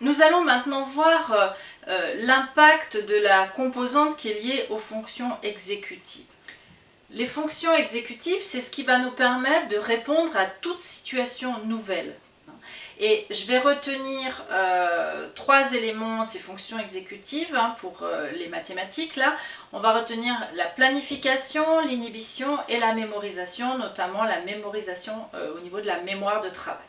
Nous allons maintenant voir euh, euh, l'impact de la composante qui est liée aux fonctions exécutives. Les fonctions exécutives, c'est ce qui va nous permettre de répondre à toute situation nouvelle. Et je vais retenir euh, trois éléments de ces fonctions exécutives hein, pour les mathématiques. Là, on va retenir la planification, l'inhibition et la mémorisation, notamment la mémorisation au niveau de la mémoire de travail.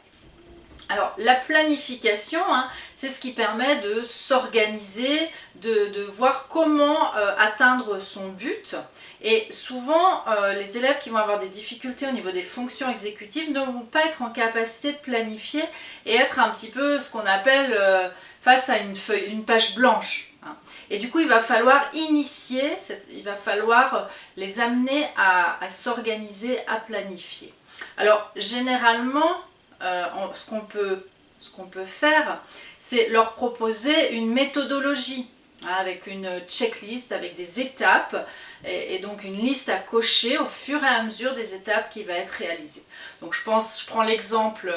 Alors la planification, hein, c'est ce qui permet de s'organiser, de, voir comment euh, atteindre son but. Et souvent, euh, les élèves qui vont avoir des difficultés au niveau des fonctions exécutives ne vont pas être en capacité de planifier et être un petit peu ce qu'on appelle euh, face à une, feuille, une page blanche. Hein. Et du coup, il va falloir initier, il va falloir les amener à s'organiser, à planifier. Alors généralement, euh, ce qu'on peut, peut, faire, c'est leur proposer une méthodologie hein, avec une checklist, avec des étapes et, donc une liste à cocher au fur et à mesure des étapes qui va être réalisées. Donc je pense, je prends l'exemple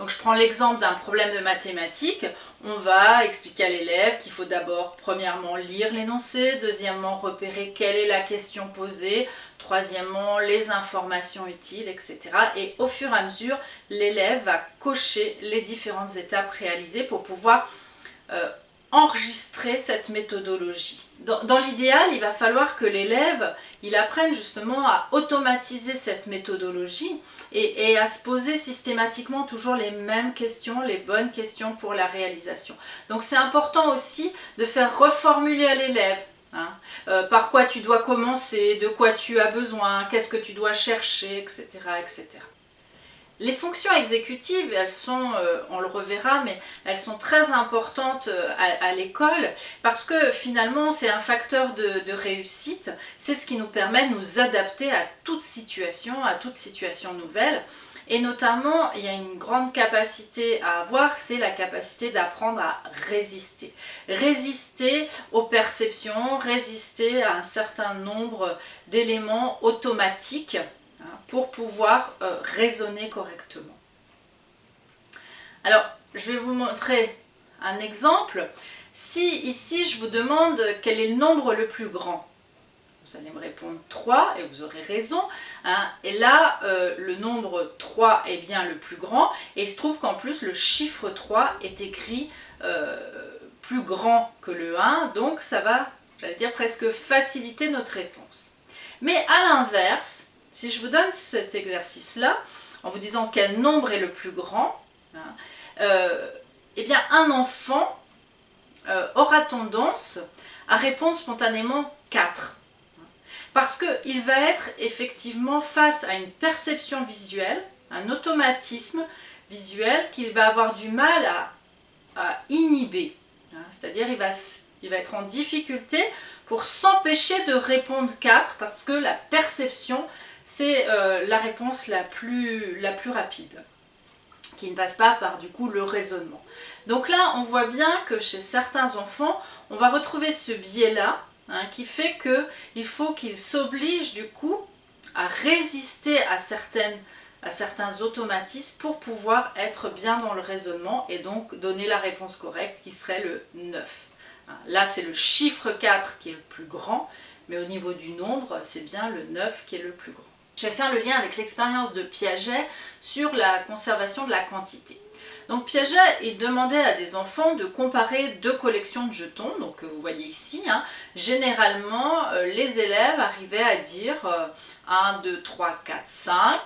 donc je prends l'exemple d'un problème de mathématiques. On va expliquer à l'élève qu'il faut d'abord, premièrement, lire l'énoncé, deuxièmement, repérer quelle est la question posée, troisièmement, les informations utiles, etc. Et au fur et à mesure, l'élève va cocher les différentes étapes réalisées pour pouvoir euh, enregistrer cette méthodologie. Dans, l'idéal, il va falloir que l'élève il apprenne justement à automatiser cette méthodologie et, à se poser systématiquement toujours les mêmes questions, les bonnes questions pour la réalisation. Donc c'est important aussi de faire reformuler à l'élève hein, euh, par quoi tu dois commencer, de quoi tu as besoin, qu'est-ce que tu dois chercher, etc. etc. Les fonctions exécutives, elles sont, euh, on le reverra, mais elles sont très importantes euh, à, l'école parce que finalement c'est un facteur de, réussite, c'est ce qui nous permet de nous adapter à toute situation, à toute situation nouvelle. Et notamment, il y a une grande capacité à avoir, c'est la capacité d'apprendre à résister. Résister aux perceptions, résister à un certain nombre d'éléments automatiques pour pouvoir euh, raisonner correctement. Alors, je vais vous montrer un exemple. Si ici je vous demande quel est le nombre le plus grand, vous allez me répondre 3 et vous aurez raison. Hein. Et là, euh, le nombre 3 est bien le plus grand et il se trouve qu'en plus le chiffre 3 est écrit euh, plus grand que le 1, donc ça va, j'allais dire, presque faciliter notre réponse. Mais à l'inverse, si je vous donne cet exercice-là, en vous disant quel nombre est le plus grand, hein, euh, eh bien un enfant euh, aura tendance à répondre spontanément 4. Parce qu'il va être effectivement face à une perception visuelle, un automatisme visuel qu'il va avoir du mal à, inhiber. Hein. C'est-à-dire il va, il va être en difficulté pour s'empêcher de répondre 4 parce que la perception c'est euh, la réponse la plus, rapide qui ne passe pas par du coup le raisonnement. Donc là, on voit bien que chez certains enfants, on va retrouver ce biais-là, hein, qui fait qu'il faut qu'ils s'obligent du coup à résister à, à certains automatismes pour pouvoir être bien dans le raisonnement et donc donner la réponse correcte qui serait le 9. Hein, là, c'est le chiffre 4 qui est le plus grand, mais au niveau du nombre, c'est bien le 9 qui est le plus grand. Je vais faire le lien avec l'expérience de Piaget sur la conservation de la quantité. Donc Piaget, il demandait à des enfants de comparer deux collections de jetons, donc vous voyez ici, hein. généralement euh, les élèves arrivaient à dire 1, 2, 3, 4, 5,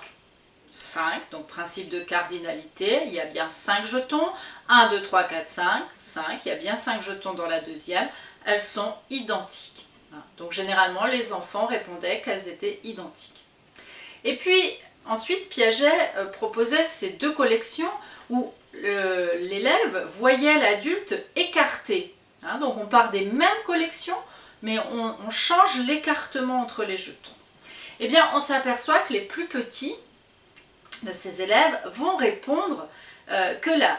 5, donc principe de cardinalité, il y a bien 5 jetons, 1, 2, 3, 4, 5, 5, il y a bien 5 jetons dans la deuxième, elles sont identiques. Hein. Donc généralement les enfants répondaient qu'elles étaient identiques. Et puis ensuite Piaget euh, proposait ces deux collections où l'élève voyait l'adulte écarté. Hein. donc on part des mêmes collections mais on, change l'écartement entre les jetons. Eh bien on s'aperçoit que les plus petits de ces élèves vont répondre euh, que, la,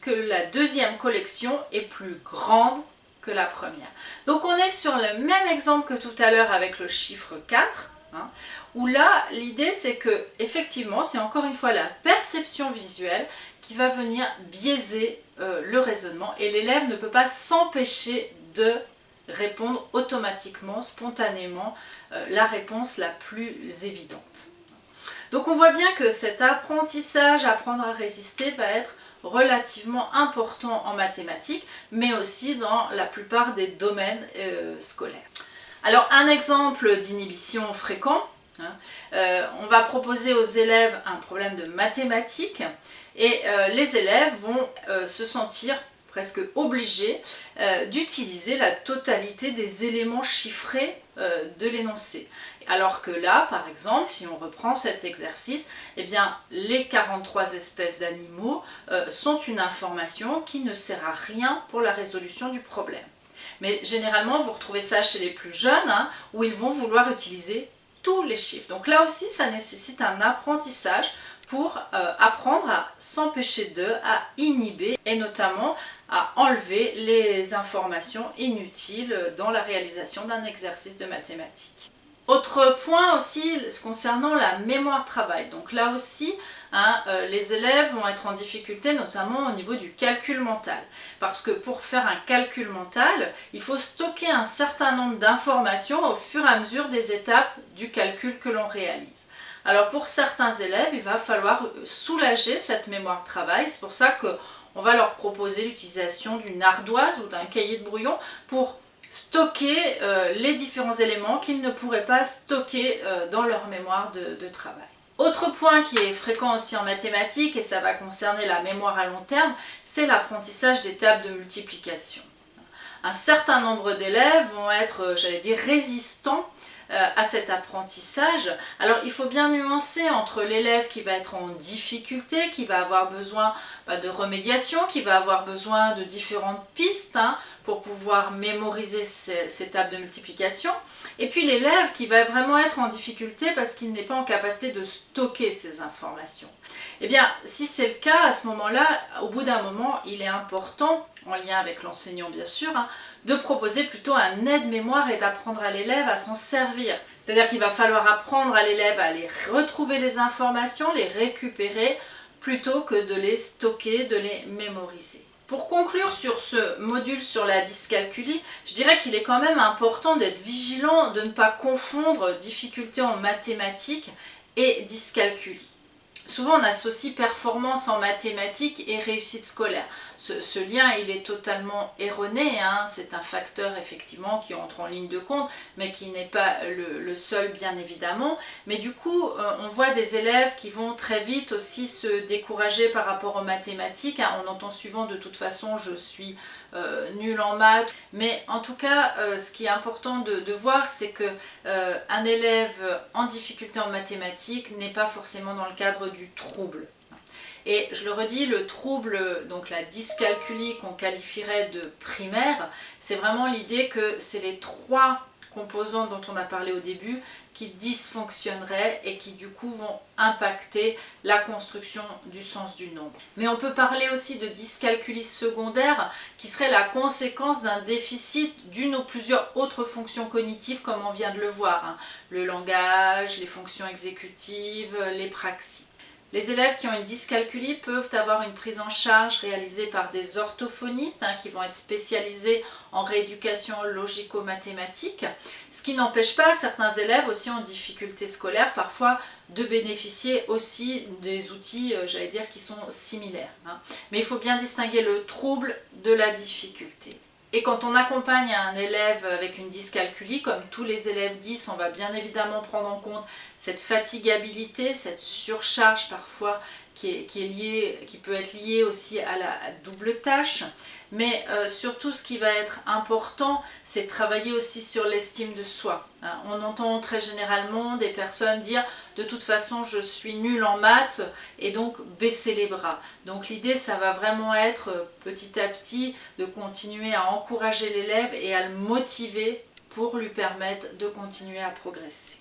que la deuxième collection est plus grande que la première. Donc on est sur le même exemple que tout à l'heure avec le chiffre 4, Hein, où là, l'idée c'est que, effectivement, c'est encore une fois la perception visuelle qui va venir biaiser euh, le raisonnement et l'élève ne peut pas s'empêcher de répondre automatiquement, spontanément, euh, la réponse la plus évidente. Donc on voit bien que cet apprentissage, apprendre à résister, va être relativement important en mathématiques, mais aussi dans la plupart des domaines euh, scolaires. Alors un exemple d'inhibition fréquent, hein, euh, on va proposer aux élèves un problème de mathématiques et euh, les élèves vont se sentir presque obligés d'utiliser la totalité des éléments chiffrés de l'énoncé. Alors que là, par exemple, si on reprend cet exercice, eh bien, les 43 espèces d'animaux euh, sont une information qui ne sert à rien pour la résolution du problème. Mais généralement, vous retrouvez ça chez les plus jeunes, hein, où ils vont vouloir utiliser tous les chiffres. Donc là aussi, ça nécessite un apprentissage pour euh, apprendre à s'empêcher d'eux, à inhiber et notamment à enlever les informations inutiles dans la réalisation d'un exercice de mathématiques. Autre point aussi concernant la mémoire travail. Donc là aussi, hein, euh, les élèves vont être en difficulté notamment au niveau du calcul mental. Parce que pour faire un calcul mental, il faut stocker un certain nombre d'informations au fur et à mesure des étapes du calcul que l'on réalise. Alors pour certains élèves, il va falloir soulager cette mémoire travail. C'est pour ça qu'on va leur proposer l'utilisation d'une ardoise ou d'un cahier de brouillon pour stocker euh, les différents éléments qu'ils ne pourraient pas stocker euh, dans leur mémoire de, travail. Autre point qui est fréquent aussi en mathématiques, et ça va concerner la mémoire à long terme, c'est l'apprentissage des tables de multiplication. Un certain nombre d'élèves vont être, euh, j'allais dire, résistants à cet apprentissage. Alors il faut bien nuancer entre l'élève qui va être en difficulté, qui va avoir besoin bah, de remédiation, qui va avoir besoin de différentes pistes hein, pour pouvoir mémoriser ces, tables de multiplication, et puis l'élève qui va vraiment être en difficulté parce qu'il n'est pas en capacité de stocker ces informations. Eh bien, si c'est le cas, à ce moment-là, au bout d'un moment, il est important en lien avec l'enseignant bien sûr, hein, de proposer plutôt un aide-mémoire et d'apprendre à l'élève à s'en servir. C'est-à-dire qu'il va falloir apprendre à l'élève à aller retrouver les informations, les récupérer, plutôt que de les stocker, de les mémoriser. Pour conclure sur ce module sur la dyscalculie, je dirais qu'il est quand même important d'être vigilant de ne pas confondre difficulté en mathématiques et dyscalculie. Souvent on associe performance en mathématiques et réussite scolaire. Ce, lien il est totalement erroné, hein. c'est un facteur effectivement qui entre en ligne de compte mais qui n'est pas le, seul bien évidemment. Mais du coup euh, on voit des élèves qui vont très vite aussi se décourager par rapport aux mathématiques. Hein. On entend souvent de toute façon je suis euh, nul en maths. Mais en tout cas, euh, ce qui est important de, voir, c'est que un élève en difficulté en mathématiques n'est pas forcément dans le cadre du trouble. Et je le redis, le trouble, donc la dyscalculie qu'on qualifierait de primaire, c'est vraiment l'idée que c'est les trois composantes dont on a parlé au début qui dysfonctionneraient et qui du coup vont impacter la construction du sens du nombre. Mais on peut parler aussi de dyscalculie secondaire qui serait la conséquence d'un déficit d'une ou plusieurs autres fonctions cognitives comme on vient de le voir. Hein. Le langage, les fonctions exécutives, les praxis. Les élèves qui ont une dyscalculie peuvent avoir une prise en charge réalisée par des orthophonistes hein, qui vont être spécialisés en rééducation logico-mathématique, ce qui n'empêche pas certains élèves aussi en difficulté scolaire parfois de bénéficier aussi des outils, euh, j'allais dire, qui sont similaires. Hein. Mais il faut bien distinguer le trouble de la difficulté. Et quand on accompagne un élève avec une dyscalculie, comme tous les élèves 10, on va bien évidemment prendre en compte cette fatigabilité, cette surcharge parfois qui, peut être liée aussi à la double tâche. Mais euh, surtout, ce qui va être important, c'est de travailler aussi sur l'estime de soi. Hein. On entend très généralement des personnes dire « de toute façon, je suis nul en maths » et donc baisser les bras. Donc l'idée, ça va vraiment être euh, petit à petit de continuer à encourager l'élève et à le motiver pour lui permettre de continuer à progresser.